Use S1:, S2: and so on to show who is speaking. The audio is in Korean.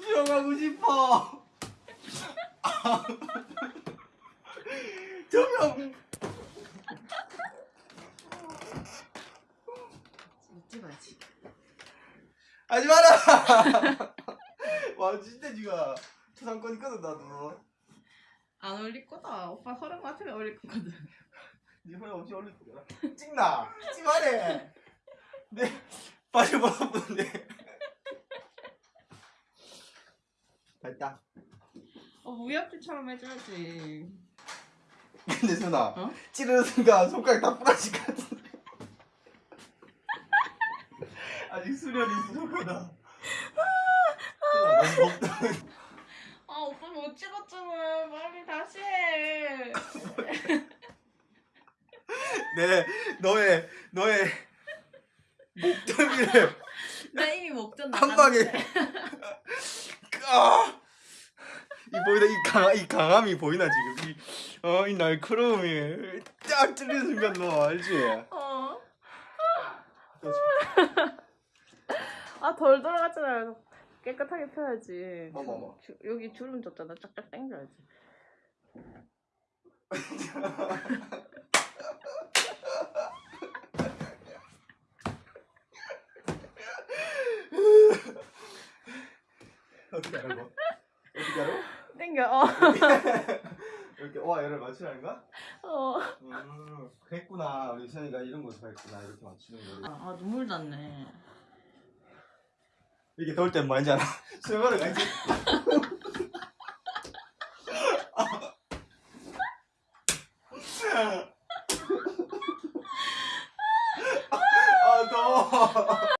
S1: 수영하고 싶어. 조명.
S2: 찍어야지.
S1: 하지 마라. 와 진짜 지가 초상권이거든 나도.
S2: 안 어울릴 거다. 오빠 허락 같으면 어울릴 거거든.
S1: 네 허락 없이 올릴 거야. 찍나? 찍지 말해. 네 빠져버렸는데. 됐다.
S2: 어 무협지처럼 해줘야지.
S1: 근데 순아
S2: 어?
S1: 찌르는 순간 손가락 다 부러질 것 같은데. 아직 수련이 부족하다. 아
S2: 오빠 못 찍었잖아. 빨리 다시 해.
S1: 네, 너의 너의 목덜미를
S2: 나 이미 목전
S1: 한 방에 아! 이 보이나 이 강, 이 강함이 보이나 지금 이, 어, 이 날카로움이 딱 찔리는 순간 너 알지?
S2: 어. 아덜 들어갔잖아. 깨끗하게 펴야지.
S1: 어머, 어머.
S2: 주- 여기 주름 졌잖아. 쫙쫙 당겨야지.
S1: 어떻게 하라고? 어떻게 하라고?
S2: 땡겨. 어.
S1: 이렇게 와 얘를 맞추라는 거야?
S2: 어.
S1: 음, 그랬구나. 우리 선이가 이런 거 좋아했구나. 이렇게 맞추는 거.
S2: 아, 아, 눈물 났네.
S1: 이게 더울 땐 뭐인지 알아? 술마를 가지. 아, 더워.